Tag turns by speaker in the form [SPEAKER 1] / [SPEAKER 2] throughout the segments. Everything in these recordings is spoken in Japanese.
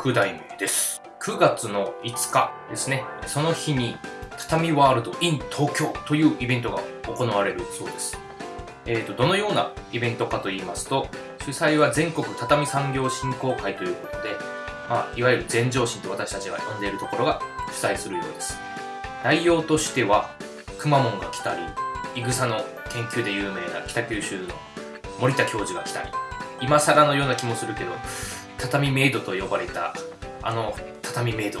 [SPEAKER 1] 6代目です。9月の5日ですね。その日に、畳ワールド in 東京というイベントが行われるそうです。えーと、どのようなイベントかと言いますと、主催は全国畳産業振興会ということで、まあ、いわゆる全上心と私たちが呼んでいるところが主催するようです。内容としては、くまモンが来たり、いぐさの研究で有名な北九州の森田教授が来たり、今更のような気もするけど、畳メイドと呼ばれた、あの畳メイド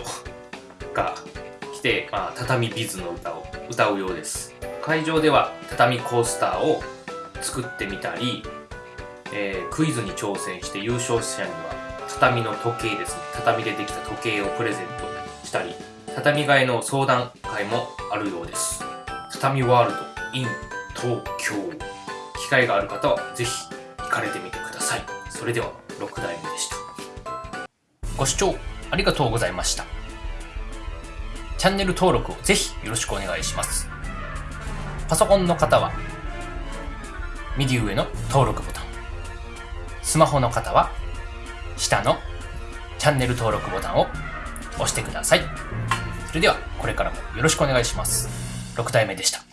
[SPEAKER 1] が来て、まあ、畳ビズの歌を歌うようです。会場では畳コースターを作ってみたり、えークイズに挑戦して優勝者には畳の時計ですね。畳でできた時計をプレゼントしたり、畳替えの相談会もあるようです。畳ワールド in 東京。機会がある方はぜひ行かれてみてください。それでは6代目。ご視聴ありがとうございました。チャンネル登録をぜひよろしくお願いします。パソコンの方は右上の登録ボタン。スマホの方は下のチャンネル登録ボタンを押してください。それではこれからもよろしくお願いします。6代目でした。